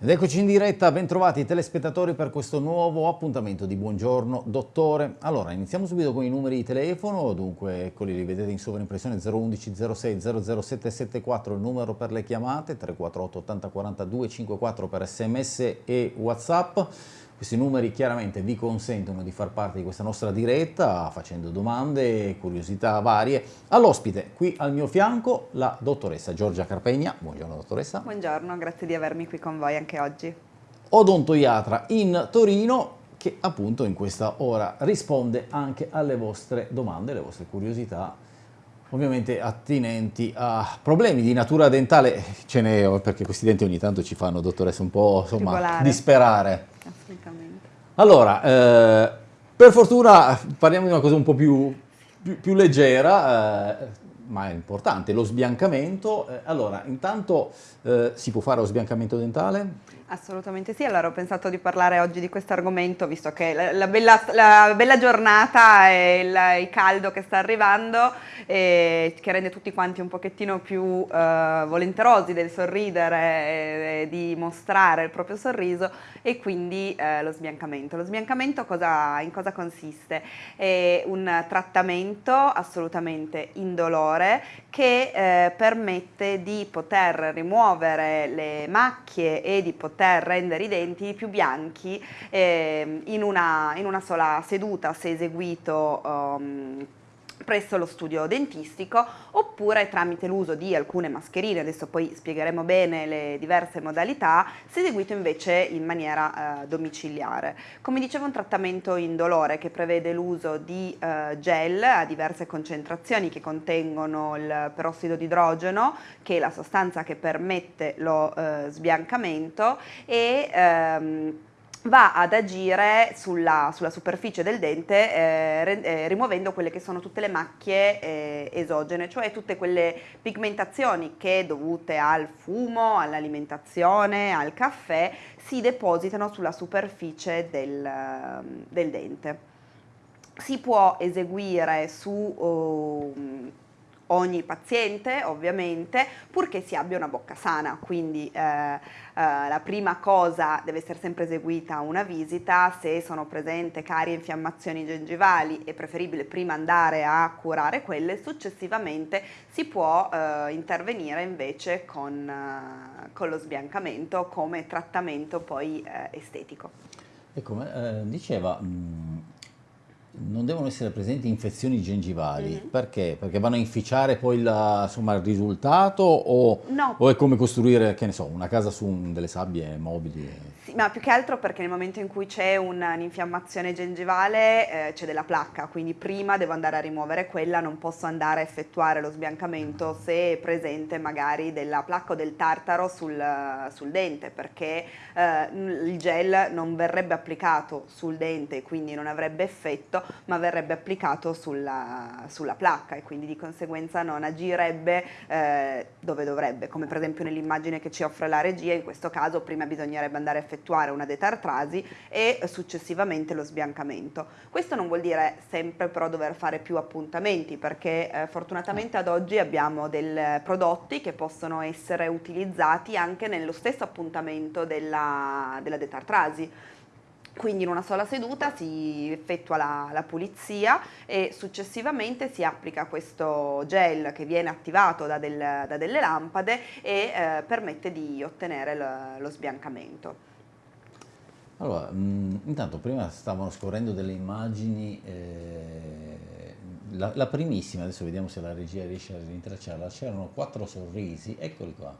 Ed eccoci in diretta, bentrovati telespettatori per questo nuovo appuntamento di Buongiorno Dottore. Allora, iniziamo subito con i numeri di telefono, dunque eccoli, li vedete in sovraimpressione 011 06 00774 il numero per le chiamate, 348 80 42 54 per sms e whatsapp. Questi numeri chiaramente vi consentono di far parte di questa nostra diretta facendo domande curiosità varie. All'ospite qui al mio fianco la dottoressa Giorgia Carpegna. Buongiorno dottoressa. Buongiorno, grazie di avermi qui con voi anche oggi. Odontoiatra in Torino che appunto in questa ora risponde anche alle vostre domande, alle vostre curiosità ovviamente attinenti a problemi di natura dentale, ce n'è perché questi denti ogni tanto ci fanno, dottoressa, un po' insomma, disperare. Assolutamente. Allora, eh, per fortuna parliamo di una cosa un po' più, più, più leggera, eh, ma è importante, lo sbiancamento. Eh, allora, intanto eh, si può fare lo sbiancamento dentale? Assolutamente sì, allora ho pensato di parlare oggi di questo argomento visto che la, la, bella, la bella, giornata e il, il, caldo che sta arrivando eh, che rende tutti quanti un pochettino più eh, volenterosi del sorridere e, e, di mostrare il proprio sorriso e quindi eh, lo sbiancamento. Lo sbiancamento cosa, in cosa consiste? È un trattamento assolutamente indolore che eh, permette di poter rimuovere le macchie e di poter poter rendere i denti più bianchi eh, in, una, in, una, sola seduta se eseguito um, presso lo studio dentistico oppure tramite l'uso di alcune mascherine, adesso poi spiegheremo bene le diverse modalità, se eseguito invece in maniera eh, domiciliare. Come dicevo un trattamento indolore che prevede l'uso di eh, gel a diverse concentrazioni che contengono il perossido di idrogeno che è la sostanza che permette lo eh, sbiancamento e ehm, va ad agire sulla, sulla superficie del dente eh, eh, rimuovendo quelle che sono tutte le macchie eh, esogene, cioè tutte quelle pigmentazioni che dovute al fumo, all'alimentazione, al caffè, si depositano sulla superficie del, del dente. Si può eseguire su... Ogni paziente ovviamente, purché si abbia una bocca sana, quindi eh, eh, la prima cosa deve essere sempre eseguita una visita, se sono presenti carie infiammazioni gengivali è preferibile prima andare a curare quelle, successivamente si può eh, intervenire invece con, eh, con, lo sbiancamento come trattamento poi eh, estetico. Ecco, eh, diceva... Mh non devono essere presenti infezioni gengivali, mm -hmm. perché? Perché vanno a inficiare poi la, insomma, il risultato o, no. o, è come costruire, che ne so, una casa su un, delle sabbie mobili? Sì, ma più che altro perché nel momento in cui c'è un'infiammazione gengivale eh, c'è della placca, quindi prima devo andare a rimuovere quella, non posso andare a effettuare lo sbiancamento se è presente magari della placca o del tartaro sul, sul dente, perché eh, il gel non verrebbe applicato sul dente, quindi non avrebbe effetto, ma verrebbe applicato sulla, sulla placca e quindi di conseguenza non agirebbe eh, dove dovrebbe, come per esempio nell'immagine che ci offre la regia, in questo caso prima bisognerebbe andare a effettuare una detartrasi e successivamente lo sbiancamento. Questo non vuol dire sempre però dover fare più appuntamenti perché eh, fortunatamente ad oggi abbiamo dei prodotti che possono essere utilizzati anche nello stesso appuntamento della, della detartrasi quindi in una sola seduta si effettua la, la, pulizia e successivamente si applica questo gel che viene attivato da, del, da delle lampade e eh, permette di ottenere lo, lo sbiancamento. Allora, mh, mm, intanto prima stavano scorrendo delle immagini, eh, la, la, primissima, adesso vediamo se la regia riesce a rintracciarla, c'erano quattro sorrisi, eccoli qua.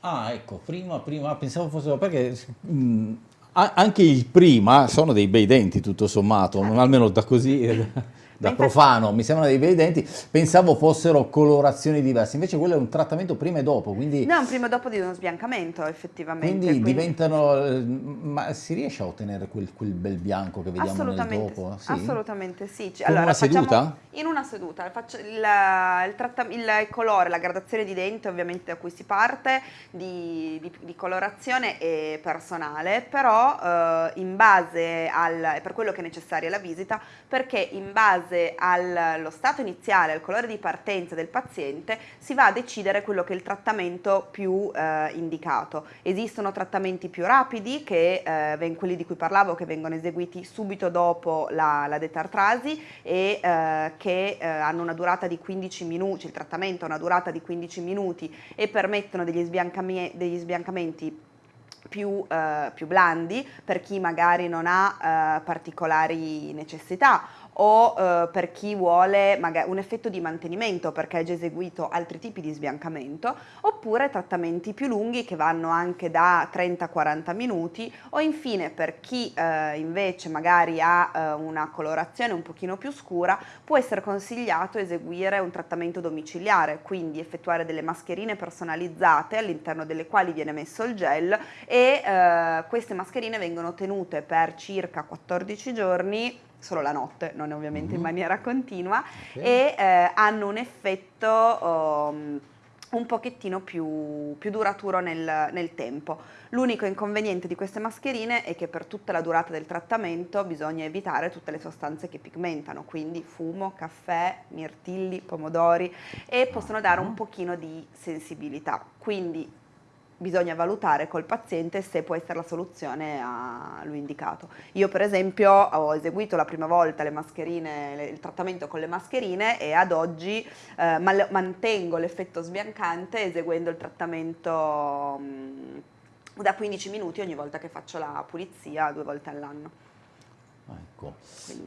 Ah, ecco, prima, prima, pensavo fossero, perché mh, mm, anche il prima sono dei bei denti tutto sommato, almeno da così da profano, mi sembrano dei bei denti, pensavo fossero colorazioni diverse, invece quello è un trattamento prima e dopo, quindi... No, un prima e dopo di uno sbiancamento effettivamente. Quindi, quindi... diventano, ma si riesce a ottenere quel, quel bel bianco che vediamo nel dopo? Sì? Assolutamente sì. Con allora, una seduta? In una seduta, faccio il, il, il, colore, la gradazione di dente ovviamente da cui si parte, di, di, di colorazione è personale, però eh, in base al, è per quello che è necessaria la visita, perché in base base allo stato iniziale, al colore di partenza del paziente, si va a decidere quello che è il trattamento più eh, indicato. Esistono trattamenti più rapidi, che, eh, quelli di cui parlavo, che vengono eseguiti subito dopo la, la detartrasi e eh, che eh, hanno una durata di 15 minuti, il trattamento ha una durata di 15 minuti e permettono degli, sbiancami degli sbiancamenti più, eh, più, blandi per chi magari non ha eh, particolari necessità o eh, per chi vuole un effetto di mantenimento perché ha già eseguito altri tipi di sbiancamento, oppure trattamenti più lunghi che vanno anche da 30-40 minuti o infine per chi eh, invece magari ha eh, una colorazione un pochino più scura può essere consigliato eseguire un trattamento domiciliare, quindi effettuare delle mascherine personalizzate all'interno delle quali viene messo il gel e eh, queste mascherine vengono tenute per circa 14 giorni solo la notte, non ovviamente mm-hmm. in maniera continua, okay. e eh, hanno un effetto um, un pochettino più, più duraturo nel, nel tempo. L'unico inconveniente di queste mascherine è che per tutta la durata del trattamento bisogna evitare tutte le sostanze che pigmentano, quindi fumo, caffè, mirtilli, pomodori e possono dare un pochino di sensibilità. Quindi bisogna valutare col paziente se può essere la soluzione a lui indicato. Io per esempio ho eseguito la prima volta le mascherine, il trattamento con le mascherine e ad oggi eh, mantengo l'effetto sbiancante eseguendo il trattamento mh, da 15 minuti ogni volta che faccio la pulizia due volte all'anno. Ecco.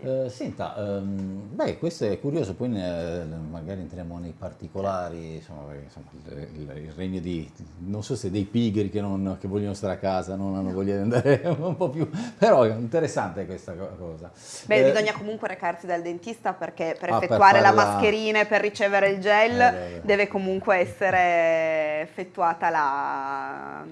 Eh, senta, um, beh, questo è curioso, poi ne, magari entriamo nei particolari, insomma, insomma il, il, regno di, non so se dei pigri che, non, che, vogliono stare a casa, non hanno voglia di andare un po' più, però è interessante questa cosa. Beh, eh, bisogna comunque recarsi dal dentista perché per ah, effettuare per la mascherina e per ricevere il gel eh, deve comunque essere effettuata la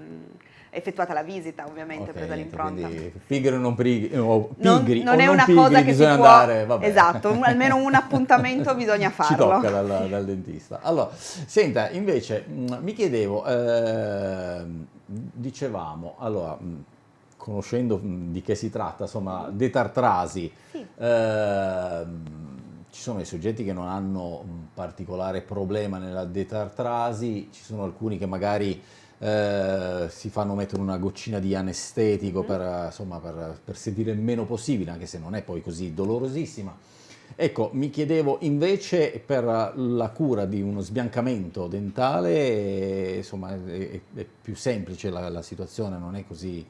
effettuata la visita ovviamente, okay, presa l'impronta. Pigri o non pigri, o pigri non, non è una pigri, cosa che si può, andare, vabbè. esatto, un, almeno un appuntamento bisogna farlo. Ci tocca dal, dal, dentista. Allora, senta, invece mm, mi chiedevo, eh, dicevamo, allora, mm, conoscendo mm, di che si tratta, insomma, detartrasi, sì. eh, ci sono i soggetti che non hanno un particolare problema nella detartrasi, ci sono alcuni che magari eh, si fanno mettere una goccina di anestetico mm. per, insomma, per, per sentire il meno possibile, anche se non è poi così dolorosissima. Ecco, mi chiedevo invece per la cura di uno sbiancamento dentale, insomma, è, è più semplice la, la situazione, non è così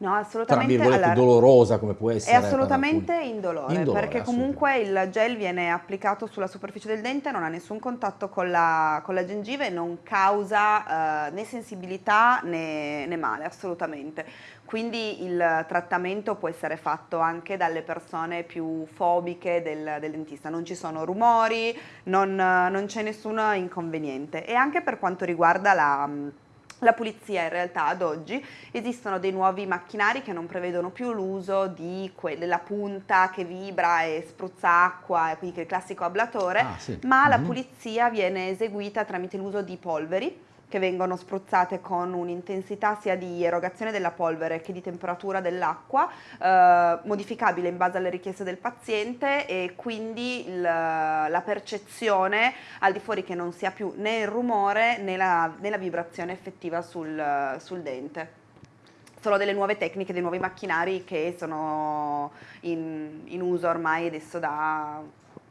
No, assolutamente. Tra virgolette allora, dolorosa come può essere. È assolutamente indolore, indolore, perché comunque il gel viene applicato sulla superficie del dente, non ha nessun contatto con la, con la gengive, non causa eh, né sensibilità né, né male, assolutamente. Quindi il trattamento può essere fatto anche dalle persone più fobiche del, del dentista, non ci sono rumori, non, non c'è nessun inconveniente. E anche per quanto riguarda la la pulizia in realtà ad oggi esistono dei nuovi macchinari che non prevedono più l'uso di della punta che vibra e spruzza acqua, quindi il classico ablatore, ah, sì. ma mm -hmm. la mhm. pulizia viene eseguita tramite l'uso di polveri che vengono spruzzate con un'intensità sia di erogazione della polvere che di temperatura dell'acqua, eh, modificabile in base alle richieste del paziente e quindi il, la percezione al di fuori che non sia più né il rumore né la, né la vibrazione effettiva sul, sul dente. Sono delle nuove tecniche, dei nuovi macchinari che sono in, in uso ormai adesso da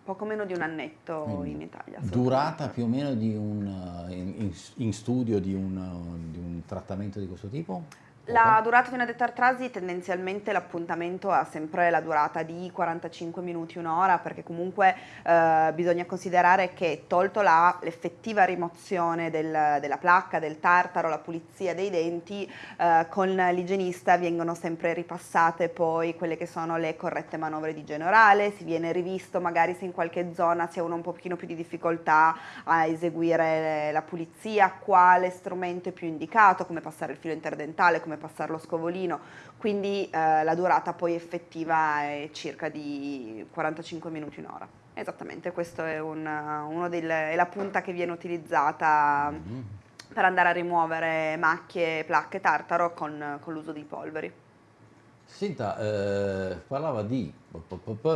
poco meno di un annetto Quindi, in Italia. Durata più o meno di un, in, in studio di un, di un trattamento di questo tipo? La durata di una detartrasi tendenzialmente l'appuntamento ha sempre la durata di 45 minuti, un'ora, perché comunque eh, bisogna considerare che tolto l'effettiva rimozione del, della placca, del tartaro, la pulizia dei denti, eh, con l'igienista vengono sempre ripassate poi quelle che sono le corrette manovre di igiene orale, si viene rivisto magari se in qualche zona si ha un pochino più di difficoltà a eseguire la pulizia, quale strumento è più indicato, come passare il filo interdentale, come passare lo scovolino, quindi eh, la durata poi effettiva è circa di 45 minuti, un'ora. Esattamente, questa è, un, è la punta che viene utilizzata mm per andare a rimuovere macchie, placche, tartaro con, con l'uso di polveri. Senta, eh, parlava di,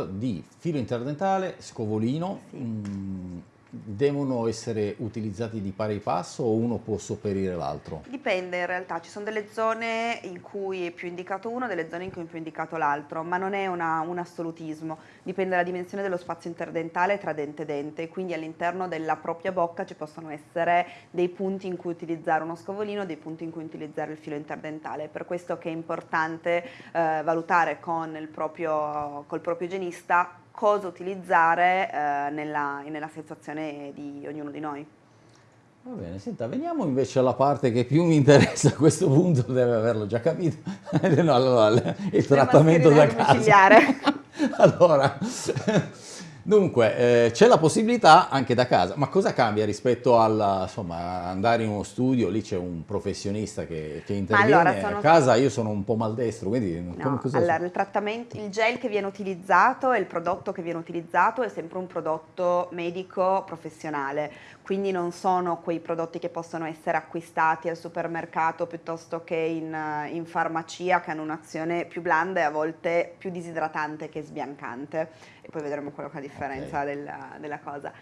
di, filo interdentale, scovolino, sì. mh, mm, devono essere utilizzati di pari passo o uno può sopperire l'altro? Dipende in realtà, ci sono delle zone in cui è più indicato uno, delle zone in cui è più indicato l'altro, ma non è una, un assolutismo, dipende dalla dimensione dello spazio interdentale tra dente e dente, quindi all'interno della propria bocca ci possono essere dei punti in cui utilizzare uno scovolino, dei punti in cui utilizzare il filo interdentale, per questo che è importante eh, valutare con il proprio, col proprio igienista cosa utilizzare eh, nella, nella situazione di ognuno di noi. Va bene, senta, veniamo invece alla parte che più mi interessa a questo punto, deve averlo già capito, no, allora, il trattamento da casa. allora, Dunque, eh, c'è la possibilità anche da casa, ma cosa cambia rispetto al insomma, andare in uno studio? Lì c'è un professionista che, che interviene, allora, sono... a casa io sono un po' maldestro, quindi no, come, allora, il trattamento, il gel che viene utilizzato e il prodotto che viene utilizzato è sempre un prodotto medico professionale, quindi non sono quei prodotti che possono essere acquistati al supermercato piuttosto che in, in farmacia che hanno un'azione più blanda e a volte più disidratante che sbiancante e poi vedremo quello che è la differenza okay. della, della cosa.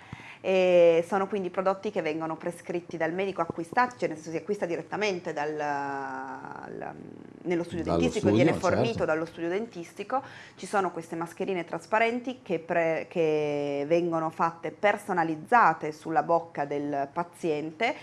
E sono quindi prodotti che vengono prescritti dal medico acquistati, cioè nel senso si acquista direttamente dal, al, nello studio dallo dentistico, studio, viene fornito certo. dallo studio dentistico, ci sono queste mascherine trasparenti che, pre, che vengono fatte personalizzate sulla bocca del paziente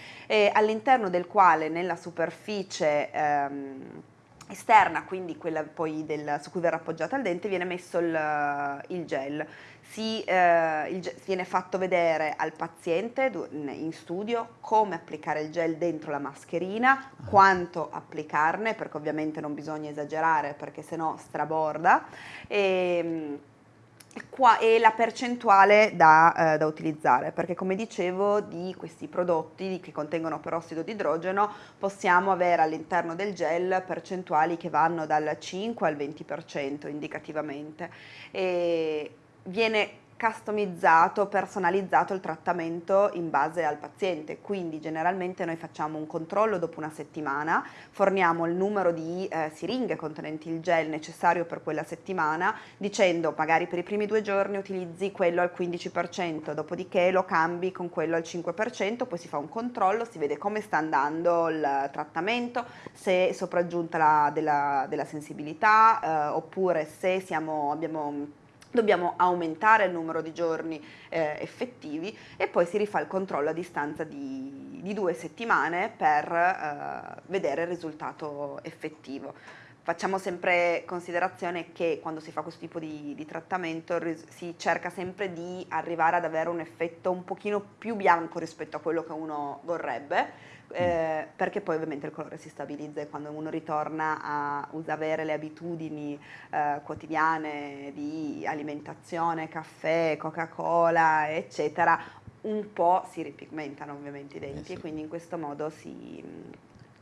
all'interno del quale nella superficie ehm, esterna, quindi quella poi del, su cui verrà appoggiata il dente, viene messo il, il gel. Si, eh, il, viene fatto vedere al paziente in studio come applicare il gel dentro la mascherina, ah. quanto applicarne, perché ovviamente non bisogna esagerare perché sennò straborda. E, qua è la percentuale da, eh, da, utilizzare perché come dicevo di questi prodotti che contengono perossido di idrogeno possiamo avere all'interno del gel percentuali che vanno dal 5 al 20% indicativamente e viene customizzato, personalizzato il trattamento in base al paziente, quindi generalmente noi facciamo un controllo dopo una settimana, forniamo il numero di eh, siringhe contenenti il gel necessario per quella settimana, dicendo magari per i primi due giorni utilizzi quello al 15%, dopodiché lo cambi con quello al 5%, poi si fa un controllo, si vede come sta andando il trattamento, se è sopraggiunta la, della, della sensibilità eh, oppure se siamo, abbiamo dobbiamo aumentare il numero di giorni eh, effettivi e poi si rifà il controllo a distanza di, di due settimane per eh, vedere il risultato effettivo. Facciamo sempre considerazione che quando si fa questo tipo di, di trattamento si cerca sempre di arrivare ad avere un effetto un pochino più bianco rispetto a quello che uno vorrebbe, eh, perché poi ovviamente il colore si stabilizza e quando uno ritorna a avere le abitudini eh, quotidiane di alimentazione, caffè, Coca-Cola, eccetera, un po' si ripigmentano ovviamente i denti eh sì. e quindi in questo modo si...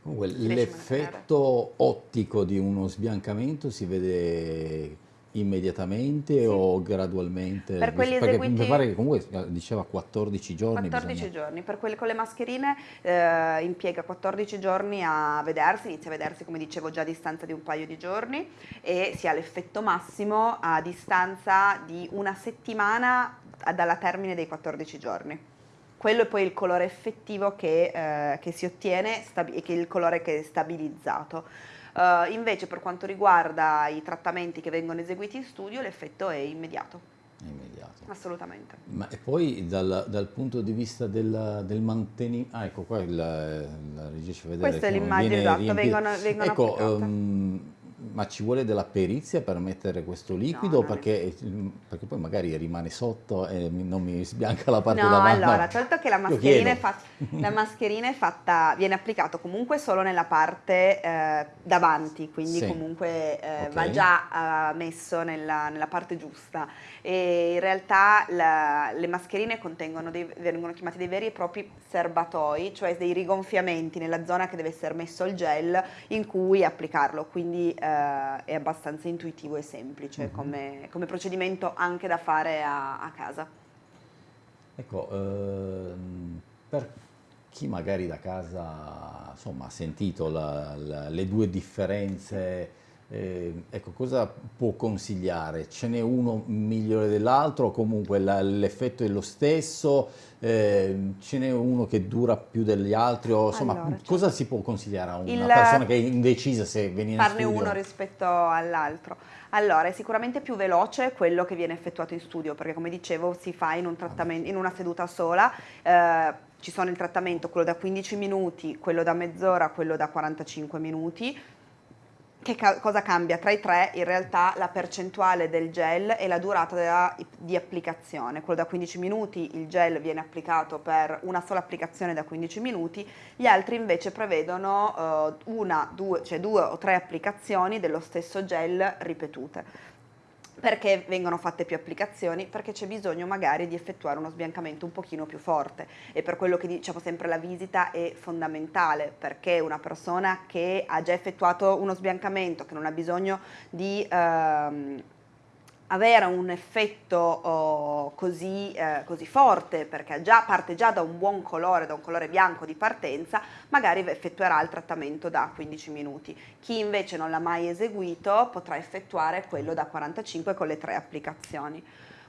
Comunque l'effetto ottico di uno sbiancamento si vede immediatamente sì. o gradualmente? Per quelli Perché eseguiti... mi pare che comunque diceva 14 giorni. 14 bisogna... giorni, per quelli con le mascherine eh, impiega 14 giorni a vedersi, inizia a vedersi come dicevo già a distanza di un paio di giorni e si ha l'effetto massimo a distanza di una settimana dalla termine dei 14 giorni. Quello è poi il colore effettivo che, eh, che si ottiene e che è il colore che è stabilizzato. Uh, invece per quanto riguarda i trattamenti che vengono eseguiti in studio l'effetto è immediato. immediato. Assolutamente. Ma e poi dal, dal punto di vista del, del mantenimento, ah ecco qua il, la regia ci vedere. Questa è l'immagine esatto, vengono, vengono ecco, um, ma ci vuole della perizia per mettere questo liquido? No, perché, perché, poi magari rimane sotto e non mi sbianca la parte no, davanti. No, allora, certo che la mascherina, è fatta, la mascherina è fatta, viene applicata comunque solo nella parte eh, davanti, quindi sì. comunque eh, okay. va già eh, messo nella, nella, parte giusta. E in realtà la, le mascherine contengono dei, vengono chiamati dei veri e propri serbatoi, cioè dei rigonfiamenti nella zona che deve essere messo il gel in cui applicarlo, quindi eh, è abbastanza intuitivo e semplice mm -hmm. come, come, procedimento anche da fare a, a casa. Ecco, ehm, per chi magari da casa insomma, ha sentito la, la, le due differenze Eh, ecco, cosa può consigliare? Ce n'è uno migliore dell'altro comunque l'effetto è lo stesso? Eh, ce n'è uno che dura più degli altri? O, insomma, allora, certo. cosa si può consigliare a una il, persona che è indecisa se venire in Farne studio? uno rispetto all'altro. Allora, è sicuramente più veloce quello che viene effettuato in studio, perché come dicevo si fa in, un in una seduta sola. Eh, ci sono il trattamento, quello da 15 minuti, quello da mezz'ora, quello da 45 minuti che ca cosa cambia? Tra i tre in realtà la percentuale del gel e la durata della, di applicazione. Quello da 15 minuti il gel viene applicato per una sola applicazione da 15 minuti, gli altri invece prevedono uh, una, due, cioè due o tre applicazioni dello stesso gel ripetute. Perché vengono fatte più applicazioni? Perché c'è bisogno magari di effettuare uno sbiancamento un pochino più forte e per quello che diciamo sempre la visita è fondamentale perché una persona che ha già effettuato uno sbiancamento, che non ha bisogno di ehm, avere un effetto oh, così, eh, così, forte perché già, parte già da un buon colore, da un colore bianco di partenza, magari effettuerà il trattamento da 15 minuti. Chi invece non l'ha mai eseguito potrà effettuare quello da 45 con le tre applicazioni.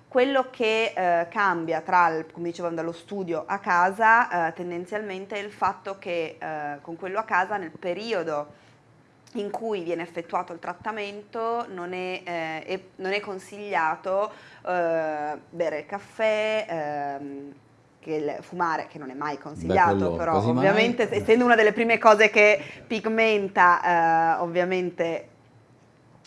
Quello che eh, cambia tra, il, come dicevamo, dallo studio a casa eh, tendenzialmente è il fatto che eh, con quello a casa nel periodo in cui viene effettuato il trattamento non è, eh, è, non è consigliato eh, bere il caffè, ehm, che fumare, che non è mai consigliato, però ovviamente mai. essendo una delle prime cose che pigmenta, eh, ovviamente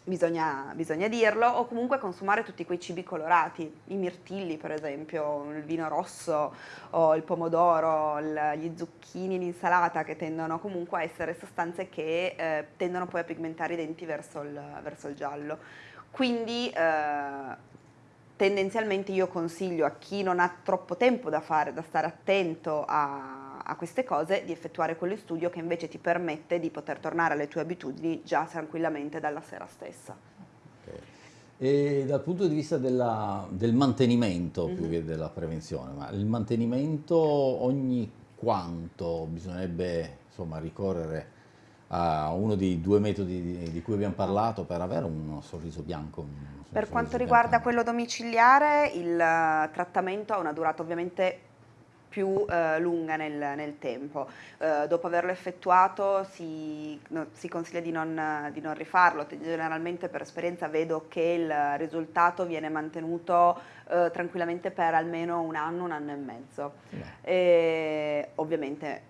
bisogna, bisogna, dirlo, o comunque consumare tutti quei cibi colorati, i mirtilli per esempio, il vino rosso o il pomodoro, il, gli zucchini, l'insalata che tendono comunque a essere sostanze che eh, tendono poi a pigmentare i denti verso il, verso il giallo. Quindi eh, tendenzialmente io consiglio a chi non ha troppo tempo da fare, da stare attento a a queste cose di effettuare quello studio che invece ti permette di poter tornare alle tue abitudini già tranquillamente dalla sera stessa. Okay. E dal punto di vista della, del mantenimento mm -hmm. più che della prevenzione, ma il mantenimento ogni quanto bisognerebbe insomma, ricorrere a uno dei due metodi di, di, cui abbiamo parlato per avere un sorriso bianco? Un per quanto riguarda bianco. quello domiciliare, il trattamento ha una durata ovviamente più eh, lunga nel, nel tempo. Eh, dopo averlo effettuato si, no, si consiglia di non, di non, rifarlo, generalmente per esperienza vedo che il risultato viene mantenuto eh, tranquillamente per almeno un anno, un anno e mezzo. E, ovviamente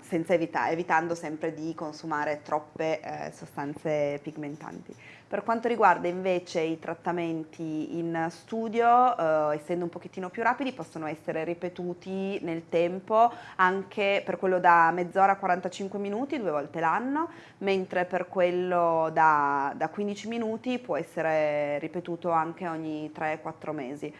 senza evita evitando sempre di consumare troppe eh, sostanze pigmentanti. Per quanto riguarda invece i trattamenti in studio, eh, essendo un pochettino più rapidi, possono essere ripetuti nel tempo anche per quello da mezz'ora a 45 minuti, due volte l'anno, mentre per quello da, da 15 minuti può essere ripetuto anche ogni 3-4 mesi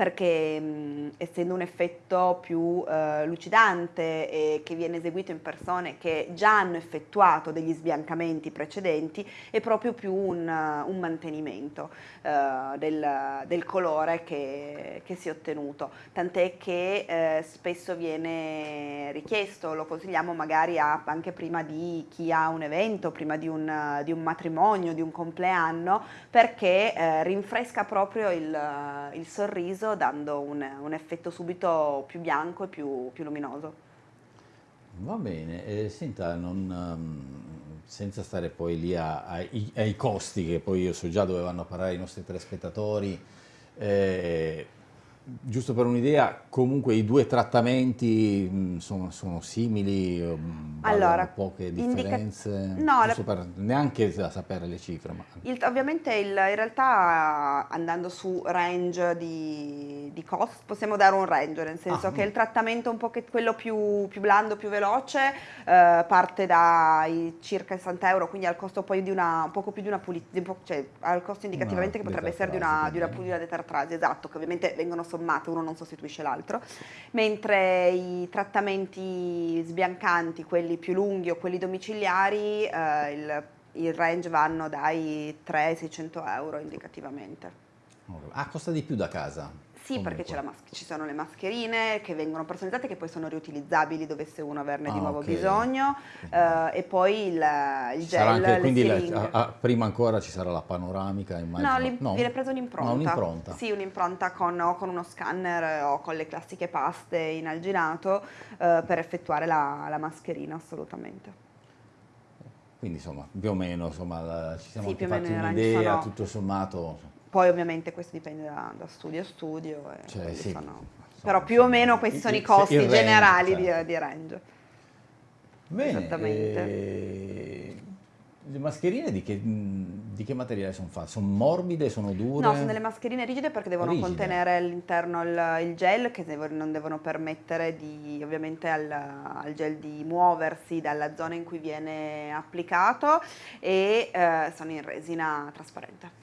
perché mh, essendo un effetto più eh, lucidante e che viene eseguito in persone che già hanno effettuato degli sbiancamenti precedenti è proprio più un, un mantenimento eh, del, del, colore che, che, si è ottenuto. Tant'è che eh, spesso viene richiesto, lo consigliamo magari a, anche prima di chi ha un evento, prima di un, di un matrimonio, di un compleanno perché eh, rinfresca proprio il, il sorriso dando un, un effetto subito più bianco e più, più luminoso. Va bene, eh, senta, non, um, senza stare poi lì a, a, ai, ai, costi che poi io so già dove vanno a parare i nostri telespettatori, eh, giusto per un'idea, comunque i due trattamenti mh, sono, sono, simili, mh, allora, poche differenze, no, la... per, neanche da sapere le cifre. Ma... Il, ovviamente il, in realtà andando su range di, di, cost possiamo dare un range, nel senso ah, che il trattamento un po' che quello più, più blando, più veloce, eh, parte dai circa 60 euro, quindi al costo poi di una, un poco più di una pulizia, cioè al costo indicativamente una che potrebbe essere di una, di una pulizia detartrasi, esatto, che ovviamente vengono sommate, uno non sostituisce l'altro, mentre i trattamenti sbiancanti, quelli più lunghi o quelli domiciliari, eh, il, il, range vanno dai 3 ai 600 euro indicativamente. Ah, costa di più da casa? Sì, perché ci sono le mascherine che vengono personalizzate che poi sono riutilizzabili dovesse uno averne ah, di nuovo okay. bisogno uh, e poi il, il gel, anche, quindi la, a, a, prima ancora ci sarà la panoramica, immagino. No, no. viene presa un'impronta. No, un'impronta. Sì, un'impronta con, o con uno scanner o con le classiche paste in alginato uh, per effettuare la, la mascherina, assolutamente. Quindi insomma, più o meno insomma, ci siamo sì, fatti un'idea, tutto sommato. Poi ovviamente questo dipende da, da studio a studio. Cioè, sì, sono... Però più o meno questi sono i costi range, generali cioè. di, di, range. Bene, Esattamente. Eh, le mascherine di che, di che materiale sono fatte? Sono morbide, sono dure? No, sono delle mascherine rigide perché devono rigide. contenere all'interno il, il, gel che non devono permettere di, ovviamente al, al, gel di muoversi dalla zona in cui viene applicato e eh, sono in resina trasparente.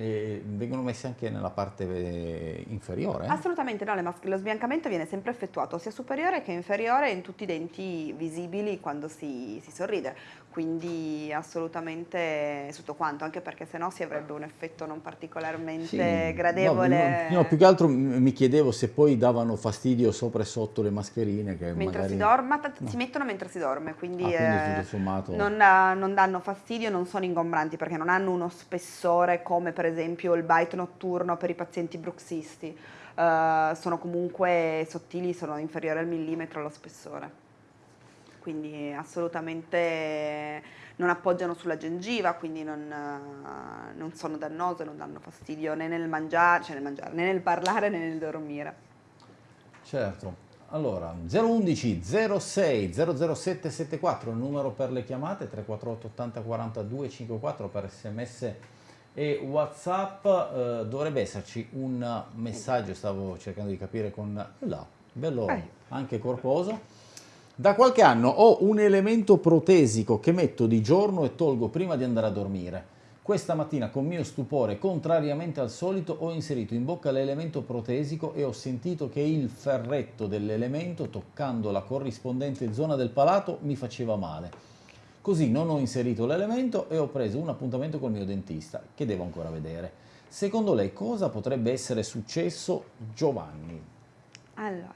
E vengono messe anche nella parte eh, inferiore? Assolutamente no, lo sbiancamento viene sempre effettuato sia superiore che inferiore in tutti i denti visibili quando si, si sorride, quindi assolutamente tutto quanto, anche perché sennò si avrebbe un effetto non particolarmente sì, gradevole. No, no, più che altro mi chiedevo se poi davano fastidio sopra e sotto le mascherine. Che mentre magari... si dorme, no. si mettono mentre si dorme, quindi, ah, quindi eh, non, non danno fastidio, non sono ingombranti perché non hanno uno spessore come per esempio il bite notturno per i pazienti bruxisti, uh, sono comunque sottili, sono inferiori al millimetro lo spessore. Quindi assolutamente non appoggiano sulla gengiva, quindi non, uh, non sono dannose, non danno fastidio né nel mangiare, cioè nel mangiare, né nel parlare né nel dormire. Certo. Allora, 011 06 007 74 il numero per le chiamate, 348 80 42 54 per sms e Whatsapp eh, dovrebbe esserci un messaggio, stavo cercando di capire con là, bello eh. anche corposo. Da qualche anno ho un elemento protesico che metto di giorno e tolgo prima di andare a dormire. Questa mattina con mio stupore, contrariamente al solito, ho inserito in bocca l'elemento protesico e ho sentito che il ferretto dell'elemento, toccando la corrispondente zona del palato, mi faceva male. Così non ho inserito l'elemento e ho preso un appuntamento col mio dentista, che devo ancora vedere. Secondo lei cosa potrebbe essere successo Giovanni? Allora,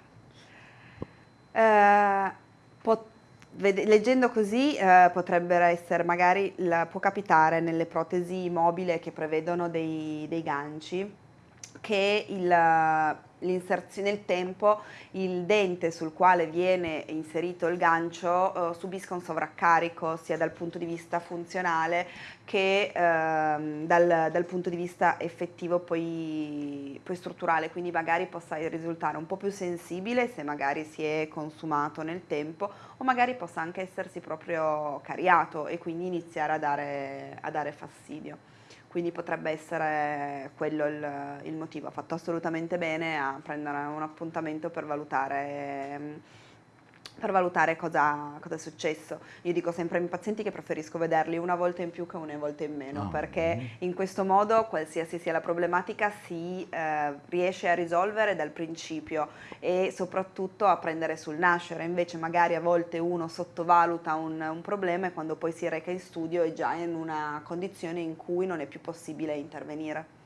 eh, leggendo così eh, potrebbero essere, magari la, può capitare nelle protesi mobili che prevedono dei, dei ganci, che nel tempo il dente sul quale viene inserito il gancio eh, subisca un sovraccarico sia dal punto di vista funzionale che eh, dal, dal, punto di vista effettivo poi, poi, strutturale, quindi magari possa risultare un po' più sensibile se magari si è consumato nel tempo o magari possa anche essersi proprio cariato e quindi iniziare a dare, a dare fastidio quindi potrebbe essere quello il, il motivo. Ha fatto assolutamente bene a prendere un appuntamento per valutare per valutare cosa, cosa, è successo. Io dico sempre ai miei pazienti che preferisco vederli una volta in più che una volta in meno, oh, perché mm. in questo modo, qualsiasi sia la problematica, si eh, riesce a risolvere dal principio e soprattutto a prendere sul nascere. Invece magari a volte uno sottovaluta un, un problema e quando poi si reca in studio è già in una condizione in cui non è più possibile intervenire.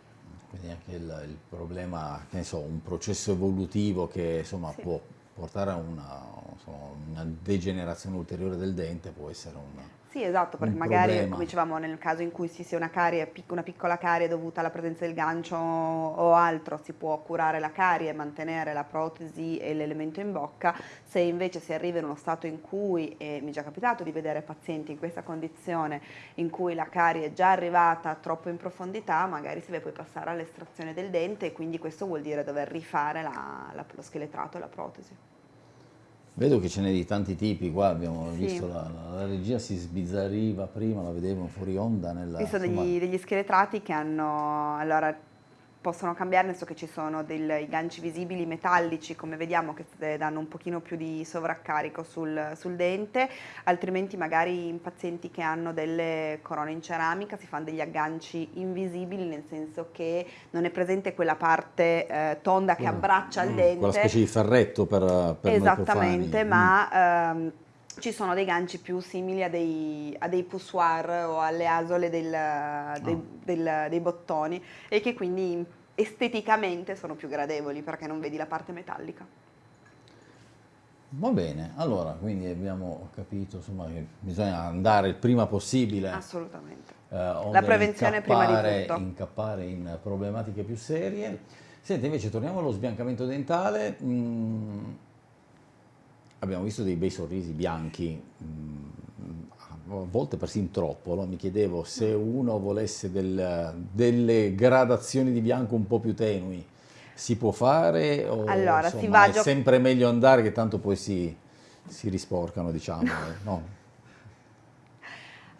Quindi anche il, il problema, che ne so, un processo evolutivo che insomma sì. può portare a una, una, degenerazione ulteriore del dente può essere un sì, esatto, perché magari, problema. come dicevamo, nel caso in cui si sia una carie, una piccola carie dovuta alla presenza del gancio o altro, si può curare la carie, mantenere la protesi e l'elemento in bocca. Se invece si arriva in uno stato in cui, e mi è già capitato di vedere pazienti in questa condizione, in cui la carie è già arrivata troppo in profondità, magari si deve poi passare all'estrazione del dente e quindi questo vuol dire dover rifare la, la, lo scheletrato e la protesi. Vedo che ce n'è di tanti tipi, qua abbiamo sì. visto la, la, la, regia si sbizzarriva prima, la vedevamo fuori onda. Nella, Ci sono degli, degli scheletrati che hanno, allora possono cambiare, nel senso che ci sono dei ganci visibili metallici, come vediamo, che danno un pochino più di sovraccarico sul, sul, dente, altrimenti magari in pazienti che hanno delle corone in ceramica si fanno degli agganci invisibili, nel senso che non è presente quella parte eh, tonda che abbraccia il mm, dente. Quella specie di ferretto per, per Esattamente, ma... Mm. Ehm, ci sono dei ganci più simili a dei, a dei poussoir o alle asole del, dei, oh. del, dei bottoni e che quindi esteticamente sono più gradevoli perché non vedi la parte metallica. Va bene, allora, quindi abbiamo capito insomma, che bisogna andare il prima possibile. Assolutamente. Eh, la prevenzione prima di tutto. Incappare in problematiche più serie. Senti, invece torniamo allo sbiancamento dentale. Mm, abbiamo visto dei bei sorrisi bianchi, mm, a volte persino troppo. No? Mi chiedevo se uno volesse del, delle gradazioni di bianco un po' più tenui si può fare o allora, insomma, è sempre meglio andare che tanto poi si, si risporcano, diciamo, no?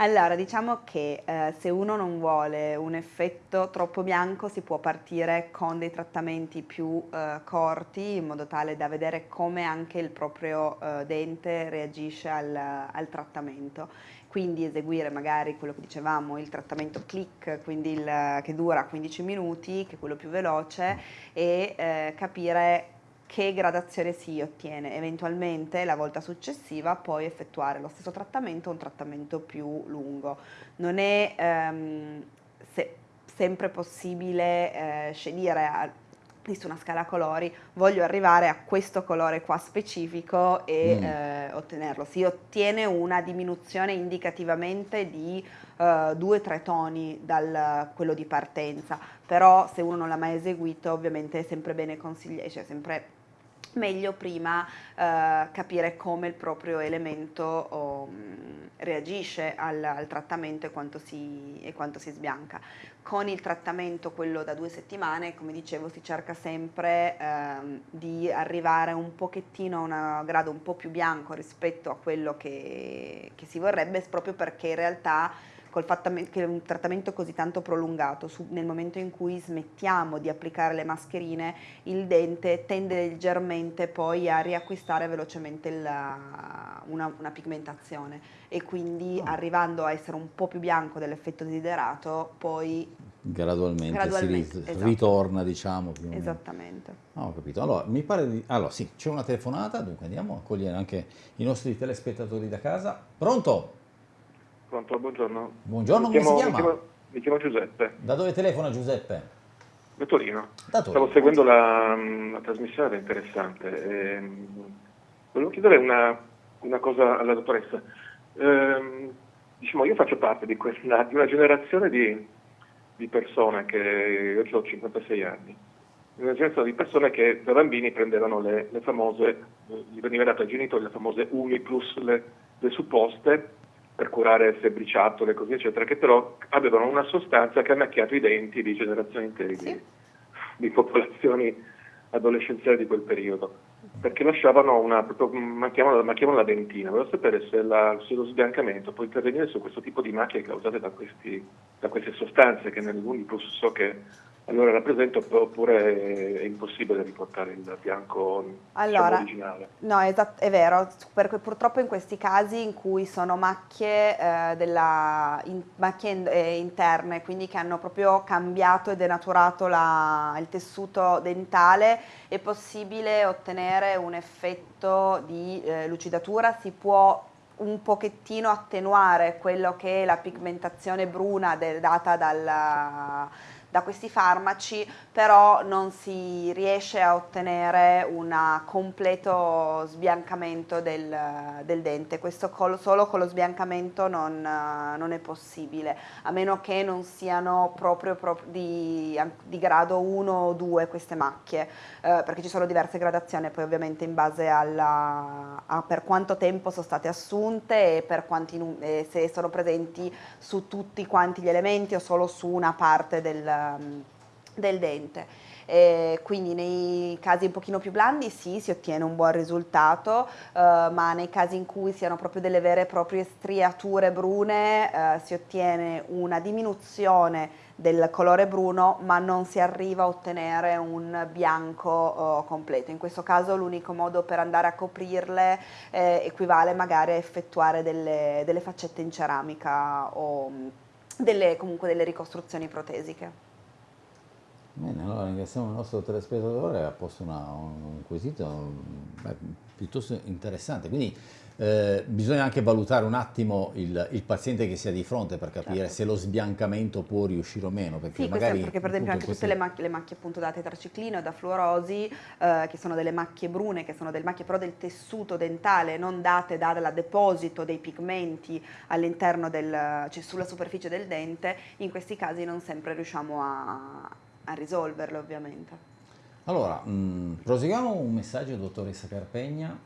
Allora, diciamo che eh, se uno non vuole un effetto troppo bianco si può partire con dei trattamenti più eh, corti in modo tale da vedere come anche il proprio eh, dente reagisce al, al trattamento. Quindi eseguire magari quello che dicevamo, il trattamento click, quindi il, che dura 15 minuti, che è quello più veloce, e eh, capire che gradazione si ottiene, eventualmente la volta successiva poi effettuare lo stesso trattamento o un trattamento più lungo. Non è ehm, se, sempre possibile eh, scegliere su una scala colori voglio arrivare a questo colore qua specifico e mm. eh, ottenerlo. Si ottiene una diminuzione indicativamente di 2-3 uh, toni da quello di partenza, però se uno non l'ha mai eseguito ovviamente è sempre bene consigliare, cioè sempre meglio prima uh, capire come il proprio elemento um, reagisce al, al trattamento e quanto, si, e quanto, si, sbianca. Con il trattamento, quello da due settimane, come dicevo, si cerca sempre um, di arrivare un pochettino a un grado un po' più bianco rispetto a quello che, che si vorrebbe, proprio perché in realtà col fatto che un trattamento così tanto prolungato, su, nel momento in cui smettiamo di applicare le mascherine, il dente tende leggermente poi a riacquistare velocemente la, una, una, pigmentazione e quindi oh. arrivando a essere un po' più bianco dell'effetto desiderato, poi gradualmente, gradualmente si esatto. ritorna, diciamo. Più Esattamente. Ah, ho capito. Allora, mi pare di... Allora, sì, c'è una telefonata, dunque andiamo a accogliere anche i nostri telespettatori da casa. Pronto? Pronto, buongiorno. Buongiorno, mi chiamo, come si chiama? Mi chiamo, mi chiamo, Giuseppe. Da dove telefona Giuseppe? Da Torino. Da Torino. Stavo seguendo la, la trasmissione, era interessante. E, volevo chiedere una, una, cosa alla dottoressa. Eh, diciamo, io faccio parte di, questa, di una generazione di, di, persone che, io ho 56 anni, una generazione di persone che da bambini prendevano le, le famose, gli veniva dato ai genitori le famose Umi plus le, le supposte per curare febbriciattole e così eccetera, che però avevano una sostanza che ha macchiato i denti di generazioni intere sì. di, di, popolazioni adolescenziali di quel periodo, perché lasciavano una, macchiavano, macchiavano la dentina. Volevo sapere se, la, se, lo sbiancamento può intervenire su questo tipo di macchie causate da, questi, da queste sostanze che nell'Unipus so che allora rappresento oppure è impossibile riportare il bianco diciamo, allora, originale? No, esatto, è vero, perché purtroppo in questi casi in cui sono macchie, eh, della, in, macchie eh, interne, quindi che hanno proprio cambiato e denaturato la, il tessuto dentale, è possibile ottenere un effetto di eh, lucidatura, si può un pochettino attenuare quello che è la pigmentazione bruna del, data dalla da questi farmaci, però non si riesce a ottenere un completo sbiancamento del, del dente, questo col, solo con lo sbiancamento non, non, è possibile, a meno che non siano proprio, proprio di, di, grado 1 o 2 queste macchie, eh, perché ci sono diverse gradazioni, poi ovviamente in base alla, a per quanto tempo sono state assunte e per quanti, eh, se sono presenti su tutti quanti gli elementi o solo su una parte del, Del dente. Eh, quindi nei casi un pochino più blandi sì, si ottiene un buon risultato, eh, ma nei casi in cui siano proprio delle vere e proprie striature brune eh, si ottiene una diminuzione del colore bruno ma non si arriva a ottenere un bianco oh, completo. In questo caso l'unico modo per andare a coprirle eh, equivale magari a effettuare delle, delle faccette in ceramica o delle, comunque delle ricostruzioni protesiche. Bene, allora ringraziamo il nostro telespettatore, ha posto una, un quesito beh, piuttosto interessante, quindi eh, bisogna anche valutare un attimo il, il, paziente che sia di fronte per capire certo. se lo sbiancamento può riuscire o meno. Perché, sì, magari, perché per esempio anche tutte le macchie, le macchie appunto da tetraciclino e da fluorosi, eh, che sono delle macchie brune, che sono delle macchie però del tessuto dentale, non date dal deposito dei pigmenti all'interno del, cioè sulla superficie del dente, in questi casi non sempre riusciamo a, a risolverle ovviamente. Allora, mh, mm, proseguiamo un messaggio, dottoressa Carpegna.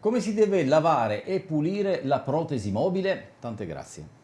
Come si deve lavare e pulire la protesi mobile? Tante grazie.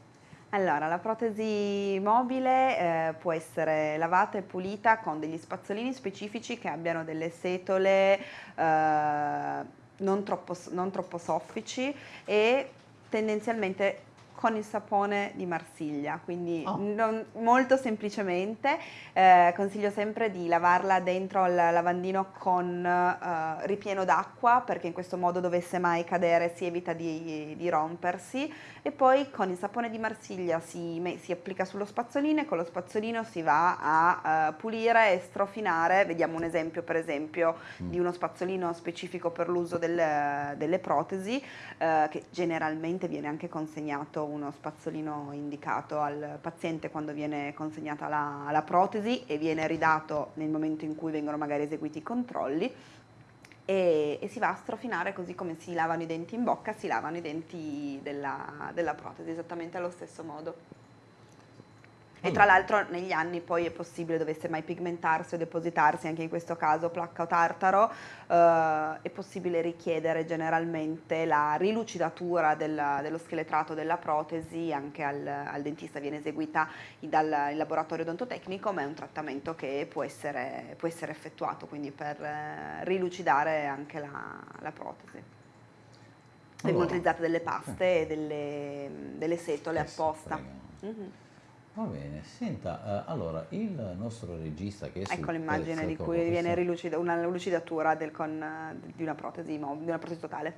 Allora, la protesi mobile eh, può essere lavata e pulita con degli spazzolini specifici che abbiano delle setole eh, non, troppo, non troppo soffici e tendenzialmente con il sapone di Marsiglia, quindi oh. non, molto semplicemente eh, consiglio sempre di lavarla dentro il lavandino con eh, ripieno d'acqua perché in questo modo dovesse mai cadere si evita di, di rompersi e poi con il sapone di Marsiglia si, si, applica sullo spazzolino e con lo spazzolino si va a uh, pulire e strofinare, vediamo un esempio per esempio mm. di uno spazzolino specifico per l'uso del, delle protesi uh, che generalmente viene anche consegnato uno spazzolino indicato al paziente quando viene consegnata la, la protesi e viene ridato nel momento in cui vengono magari eseguiti i controlli e, e, si va a strofinare così come si lavano i denti in bocca, si lavano i denti della, della protesi, esattamente allo stesso modo. E tra l'altro negli anni poi è possibile, dovesse mai pigmentarsi o depositarsi, anche in questo caso placca o tartaro, eh, è possibile richiedere generalmente la rilucidatura della, dello scheletrato della protesi, anche al, al dentista viene eseguita dal laboratorio odontotecnico, ma è un trattamento che può essere, può essere effettuato, quindi per eh, rilucidare anche la, la protesi. Vengono utilizzate delle paste e delle, delle setole apposta. Mm -hmm. Va bene, senta, uh, allora il nostro regista che è Ecco l'immagine di cui viene rilucida, una lucidatura del, con, di una protesi, di una protesi totale.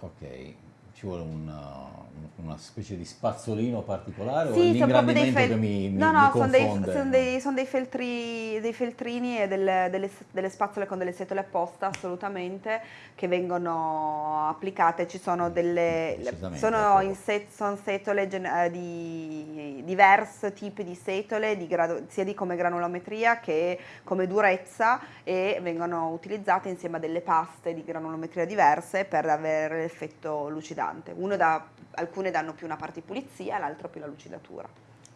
Ok, ci vuole una, una specie di spazzolino particolare sì, o l'ingrandimento fel- che mi, mi No, no, sono dei, son dei, son dei, feltri, dei feltrini e delle, delle, delle, spazzole con delle setole apposta assolutamente che vengono applicate, ci sono delle sono, in set, sono setole gen- di diversi tipi di setole di grado, sia di come granulometria che come durezza e vengono utilizzate insieme a delle paste di granulometria diverse per avere l'effetto lucidante importante. Da, alcune danno più una parte di pulizia, l'altra più la lucidatura.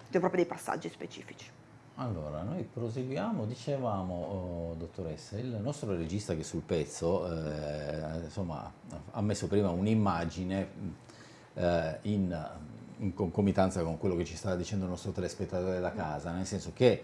Sono proprio dei passaggi specifici. Allora, noi proseguiamo, dicevamo, oh, dottoressa, il nostro regista che sul pezzo eh, insomma, ha messo prima un'immagine eh, in, in, concomitanza con quello che ci stava dicendo il nostro telespettatore da casa, nel senso che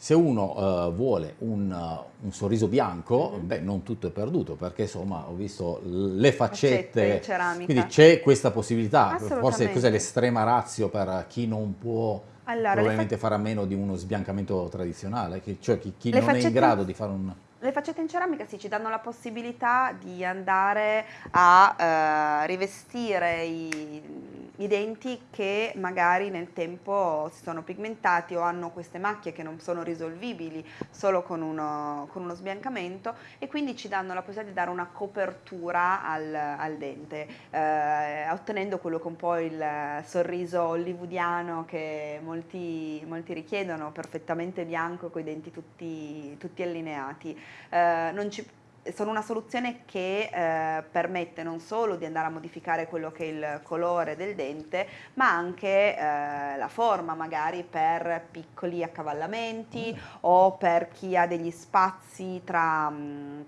se uno uh, vuole un, uh, un, sorriso bianco, mm -hmm. beh, non tutto è perduto, perché insomma ho visto le faccette, faccette quindi c'è questa possibilità, forse cos'è l'estrema razio per chi non può allora, probabilmente fare a meno di uno sbiancamento tradizionale, che, cioè chi, chi non faccette... è in grado di fare un... Le faccette in ceramica sì, ci danno la possibilità di andare a uh, rivestire i i denti che magari nel tempo si sono pigmentati o hanno queste macchie che non sono risolvibili solo con uno, con uno sbiancamento e quindi ci danno la possibilità di dare una copertura al, al dente, eh, ottenendo quello che un po' il sorriso hollywoodiano che molti, molti richiedono, perfettamente bianco con i denti tutti, tutti allineati. Eh, non ci sono una soluzione che eh, permette non solo di andare a modificare quello che è il colore del dente, ma anche eh, la forma magari per piccoli accavallamenti mm. o per chi ha degli spazi tra... Mh, mm,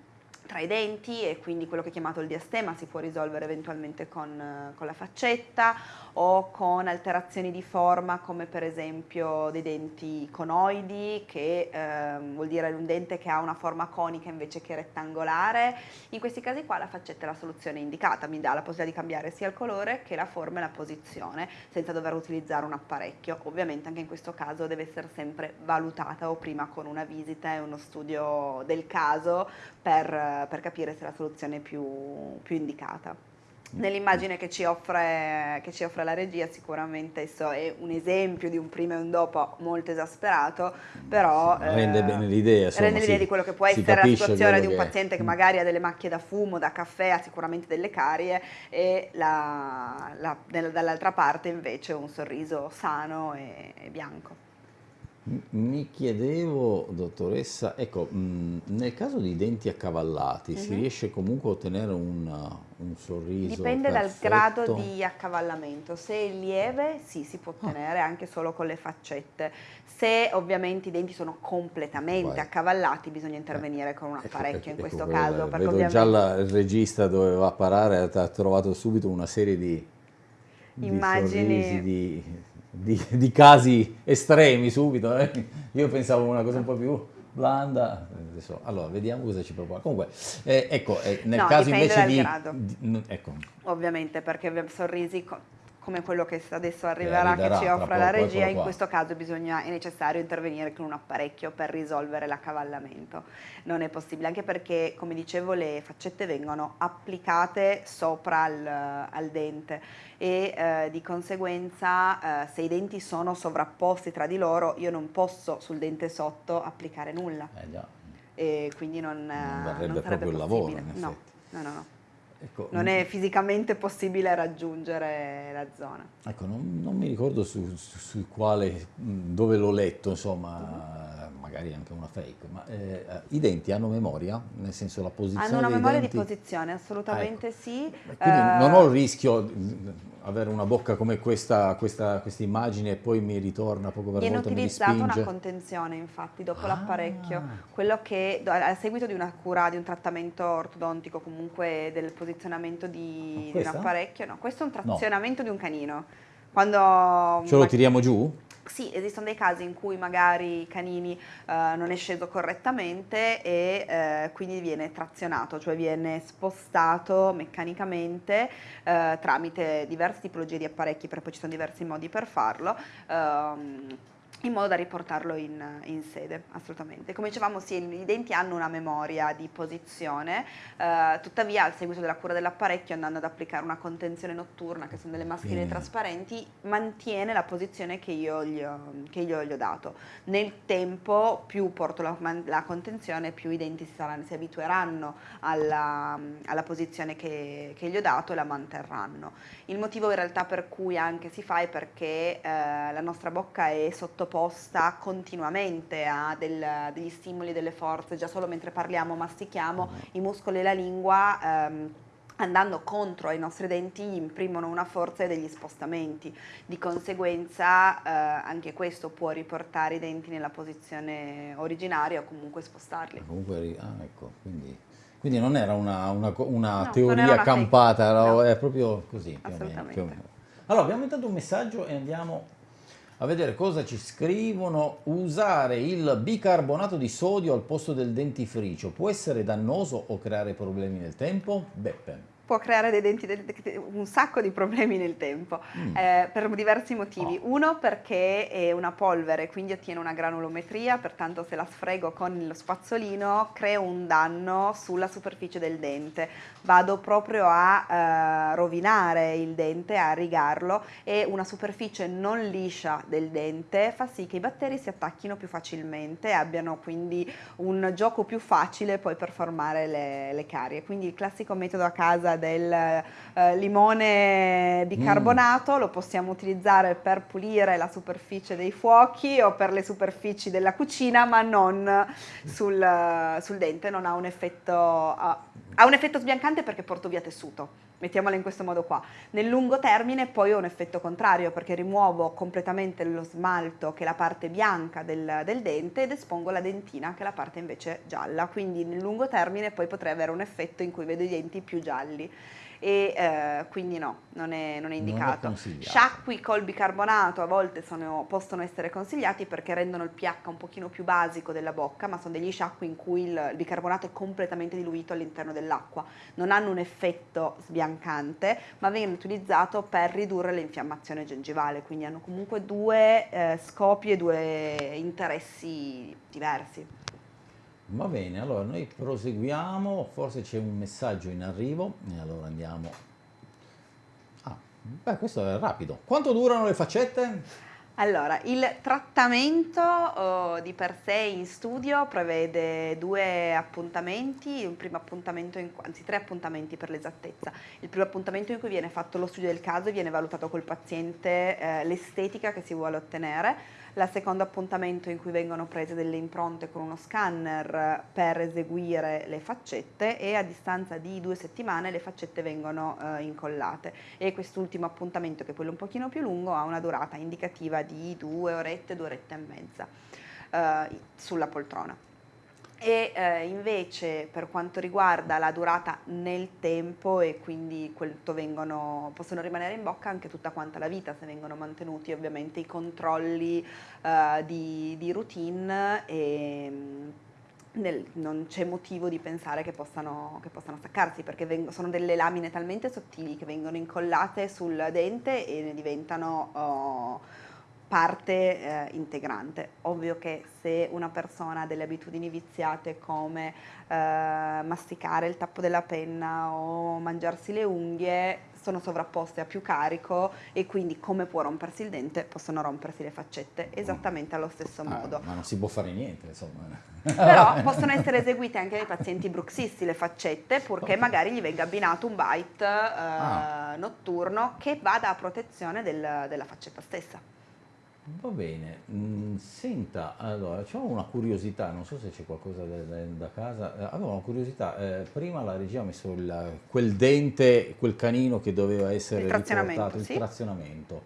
tra i denti e quindi quello che è chiamato il diastema si può risolvere eventualmente con, con la faccetta o con alterazioni di forma come per esempio dei denti conoidi che eh, vuol dire un dente che ha una forma conica invece che rettangolare. In questi casi qua la faccetta è la soluzione indicata, mi dà la possibilità di cambiare sia il colore che la forma e la posizione senza dover utilizzare un apparecchio. Ovviamente anche in questo caso deve essere sempre valutata o prima con una visita e uno studio del caso per, per capire se è la soluzione più, più indicata. Nell'immagine che ci, offre, che ci, offre, la regia sicuramente questo è un esempio di un prima e un dopo molto esasperato, però rende eh, bene l'idea rende l'idea di quello che può essere la situazione di un paziente che magari ha delle macchie da fumo, da caffè, ha sicuramente delle carie e la, la, dall'altra parte invece un sorriso sano e, e bianco. Mi chiedevo, dottoressa, ecco, mh, nel caso di denti accavallati, uh -huh. si mhm. riesce comunque a ottenere un, un sorriso Dipende perfetto? dal grado di accavallamento. Se è lieve, sì, si può ah. ottenere ah. anche solo con le faccette. Se ovviamente i denti sono completamente Vai. accavallati, bisogna intervenire eh, con un ecco, apparecchio ecco, in questo ecco, caso. Vedo ovviamente... già la, il regista doveva parare, ha trovato subito una serie di, Immagini... di di di, di casi estremi subito, eh? io pensavo una cosa un po' più blanda, adesso, allora vediamo cosa ci propone. Comunque, eh, ecco, eh, nel no, caso invece di, di, ecco. Ovviamente, perché sorrisi come quello che adesso arriverà, che ci offre la regia, in questo caso bisogna, è necessario intervenire con un apparecchio per risolvere l'accavallamento. Non è possibile, anche perché, come dicevo, le faccette vengono applicate sopra al, al dente e eh, di conseguenza eh, se i denti sono sovrapposti tra di loro io non posso sul dente sotto applicare nulla. Eh. E quindi non, non varrebbe non proprio il lavoro, no, no, no. no. Ecco, non è fisicamente possibile raggiungere la zona. Ecco, non, non mi ricordo su, su, su, quale, dove l'ho letto, insomma, -huh. Magari anche una fake, ma eh, i denti hanno memoria? Nel senso la posizione Hanno una memoria denti... di posizione, assolutamente ecco. sì. Quindi uh... non ho il rischio avere una bocca come questa, questa, questa, immagine e poi mi ritorna poco per Viene volta utilizzata una contenzione infatti dopo ah. l'apparecchio, quello che a seguito di una cura, di un trattamento ortodontico comunque del posizionamento di, di un apparecchio, no, questo è un trazionamento no. di un canino. Quando Ce lo tiriamo giù? Sì, esistono dei casi in cui magari canini eh, non è sceso correttamente e eh, quindi viene trazionato, cioè viene spostato meccanicamente eh, tramite diverse tipologie di apparecchi, perché poi ci sono diversi modi per farlo. Ehm, in modo da riportarlo in, in, sede, assolutamente. Come dicevamo, sì, i denti hanno una memoria di posizione, eh, tuttavia al seguito della cura dell'apparecchio, andando ad applicare una contenzione notturna, che sono delle maschere mm. trasparenti, mantiene la posizione che io, gli ho, che io gli ho dato. Nel tempo, più porto la, la contenzione, più i denti si, saranno, si abitueranno alla, alla posizione che, che, gli ho dato e la manterranno. Il motivo in realtà per cui anche si fa è perché eh, la nostra bocca è sotto sottoposta continuamente a del, degli stimoli, delle forze, già solo mentre parliamo, mastichiamo, mm. i muscoli e la lingua ehm, andando contro ai nostri denti imprimono una forza e degli spostamenti, di conseguenza eh, anche questo può riportare i denti nella posizione originaria o comunque spostarli. Comunque, ah, ecco, quindi, quindi, non era una, una, una no, teoria una campata, era, no. è proprio così. Più o meno, più o meno. Allora, abbiamo intanto un messaggio e andiamo a vedere cosa ci scrivono. Usare il bicarbonato di sodio al posto del dentifricio può essere dannoso o creare problemi nel tempo? Beppe può creare dei denti, un sacco di problemi nel tempo, mm. eh, per diversi motivi. Oh. Uno perché è una polvere, quindi ottiene una granulometria, pertanto se la sfrego con lo spazzolino creo un danno sulla superficie del dente. Vado proprio a eh, rovinare il dente, a rigarlo e una superficie non liscia del dente fa sì che i batteri si attacchino più facilmente e abbiano quindi un gioco più facile poi per formare le, le carie. Quindi il classico metodo a casa del eh, limone bicarbonato, mm. lo possiamo utilizzare per pulire la superficie dei fuochi o per le superfici della cucina, ma non sul, sul dente, non ha un effetto... Uh, ha un effetto sbiancante perché porto via tessuto, mettiamola in questo modo qua. Nel lungo termine poi ho un effetto contrario perché rimuovo completamente lo smalto che è la parte bianca del, del, dente ed espongo la dentina che è la parte invece gialla, quindi nel lungo termine poi potrei avere un effetto in cui vedo i denti più gialli e eh, quindi no, non è, non è indicato. Non è Sciacqui col bicarbonato a volte sono, possono essere consigliati perché rendono il pH un pochino più basico della bocca, ma sono degli sciacqui in cui il, il bicarbonato è completamente diluito all'interno dell'acqua. Non hanno un effetto sbiancante, ma vengono utilizzati per ridurre l'infiammazione gengivale, quindi hanno comunque due eh, scopi e due interessi diversi. Va bene, allora noi proseguiamo, forse c'è un messaggio in arrivo e allora andiamo Beh, questo è rapido. Quanto durano le faccette? Allora, il trattamento oh, di per sé in studio prevede due appuntamenti, un primo appuntamento, in, anzi tre appuntamenti per l'esattezza. Il primo appuntamento in cui viene fatto lo studio del caso e viene valutato col paziente eh, l'estetica che si vuole ottenere, la secondo appuntamento in cui vengono prese delle impronte con uno scanner per eseguire le faccette e a distanza di due settimane le faccette vengono eh, incollate. E quest'ultimo appuntamento che è quello un pochino più lungo ha una durata indicativa di due orette, due orette e mezza eh, sulla poltrona e eh, invece per quanto riguarda la durata nel tempo e quindi vengono, possono rimanere in bocca anche tutta quanta la vita se vengono mantenuti ovviamente i controlli eh, di, di, routine e mm, nel, non c'è motivo di pensare che possano, che possano staccarsi perché vengono, sono delle lamine talmente sottili che vengono incollate sul dente e ne diventano... Oh, parte eh, integrante. Ovvio che se una persona ha delle abitudini viziate come eh, masticare il tappo della penna o mangiarsi le unghie sono sovrapposte a più carico e quindi come può rompersi il dente possono rompersi le faccette esattamente allo stesso ah, modo. Ma non si può fare niente insomma. Però possono essere eseguite anche nei pazienti bruxisti le faccette purché magari gli venga abbinato un bite eh, ah. notturno che vada a protezione del, della faccetta stessa. Va bene, mm, senta, allora, ho una curiosità, non so se c'è qualcosa da, da, da casa, eh, avevo una curiosità, eh, prima la regia ha messo il, quel dente, quel canino che doveva essere il riportato, il sì. trazionamento,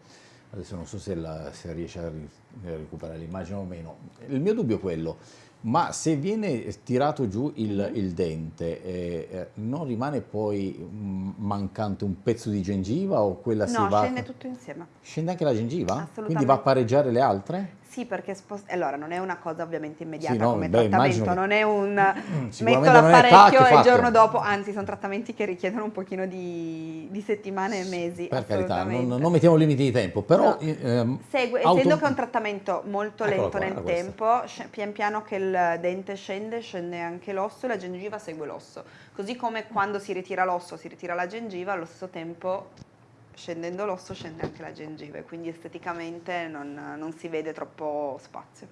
adesso non so se, la, se riesce a, ri, a recuperare l'immagine o meno, il mio dubbio è quello, ma se viene tirato giù il, il dente, eh, eh non rimane poi mm, mancante un pezzo di gengiva o quella no, si va... No, scende tutto insieme. Scende anche la gengiva? Assolutamente. Quindi va a pareggiare le altre? Sì, perché spost- allora non è una cosa ovviamente immediata sì, no, come beh, trattamento, non è un metto l'apparecchio e il giorno dopo, anzi sono trattamenti che richiedono un pochino di, di settimane e mesi. Per carità, non, non, mettiamo limiti di tempo, però... No. Ehm, Segue, auto... essendo che è un trattamento molto lento qua, nel tempo, pian piano che il dente scende, scende anche l'osso e la gengiva segue l'osso. Così come quando si ritira l'osso, si ritira la gengiva, allo stesso tempo scendendo l'osso scende anche la gengiva e quindi esteticamente non, non, si vede troppo spazio.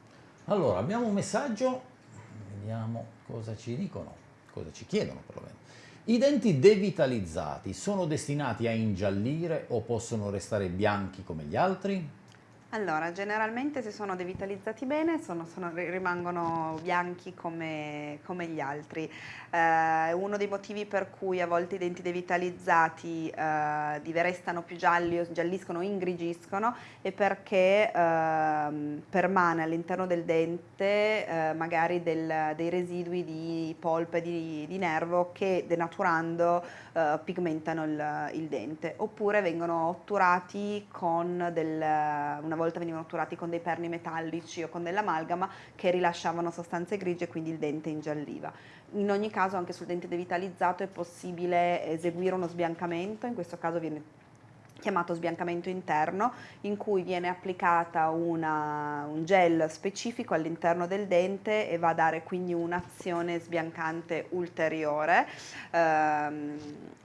Allora, abbiamo un messaggio, vediamo cosa ci dicono, cosa ci chiedono perlomeno. I denti devitalizzati sono destinati a ingiallire o possono restare bianchi come gli altri? Allora, generalmente se sono devitalizzati bene sono, sono, rimangono bianchi come, come gli altri. Eh, uno dei motivi per cui a volte i denti devitalizzati eh, restano più gialli o gialliscono ingrigiscono è perché eh, permane all'interno del dente eh, magari del, dei residui di polpe di, di nervo che denaturando eh, pigmentano il, il, dente oppure vengono otturati con del, una volta venivano otturati con dei perni metallici o con dell'amalgama che rilasciavano sostanze grigie e quindi il dente ingialliva. In ogni caso anche sul dente devitalizzato è possibile eseguire uno sbiancamento, in questo caso viene chiamato sbiancamento interno, in cui viene applicata una, un gel specifico all'interno del dente e va a dare quindi un'azione sbiancante ulteriore. Ehm,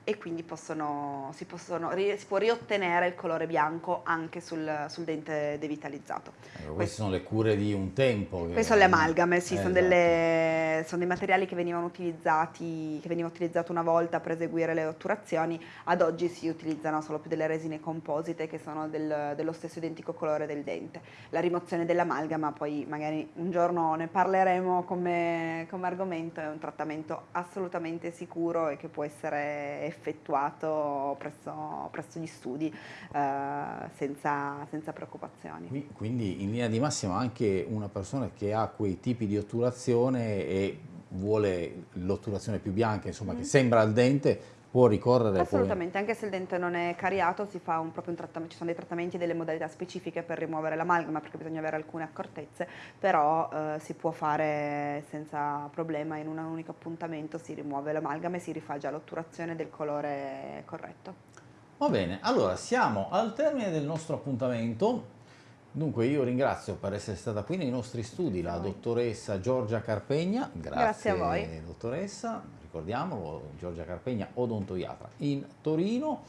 e quindi possono, si, possono, si, può riottenere il colore bianco anche sul, sul dente devitalizzato. Allora, queste sono le cure di un tempo. Queste sono le amalgame, sì, eh, sono, esatto. delle, sono, dei materiali che venivano utilizzati, che venivano utilizzati una volta per eseguire le otturazioni, ad oggi si utilizzano solo più delle resine composite che sono del, dello stesso identico colore del dente. La rimozione dell'amalgama, poi magari un giorno ne parleremo come, come argomento, è un trattamento assolutamente sicuro e che può essere effettuato presso, presso gli studi eh, senza, senza, preoccupazioni. Quindi in linea di massima anche una persona che ha quei tipi di otturazione e vuole l'otturazione più bianca, insomma mm. che sembra al dente, può ricorrere Assolutamente, poi... anche se il dente non è cariato si fa un, proprio un trattamento, ci sono dei trattamenti e delle modalità specifiche per rimuovere l'amalgama perché bisogna avere alcune accortezze, però eh, si può fare senza problema, in un unico appuntamento si rimuove l'amalgama e si rifà già l'otturazione del colore corretto. Va bene, allora siamo al termine del nostro appuntamento, Dunque io ringrazio per essere stata qui nei nostri studi la dottoressa Giorgia Carpegna, grazie, grazie a voi. dottoressa, ricordiamolo, Giorgia Carpegna, odontoiatra in Torino.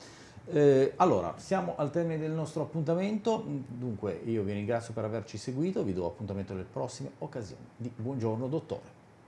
Eh, allora, siamo al termine del nostro appuntamento, dunque io vi ringrazio per averci seguito, vi do appuntamento alle prossime occasioni di Buongiorno Dottore.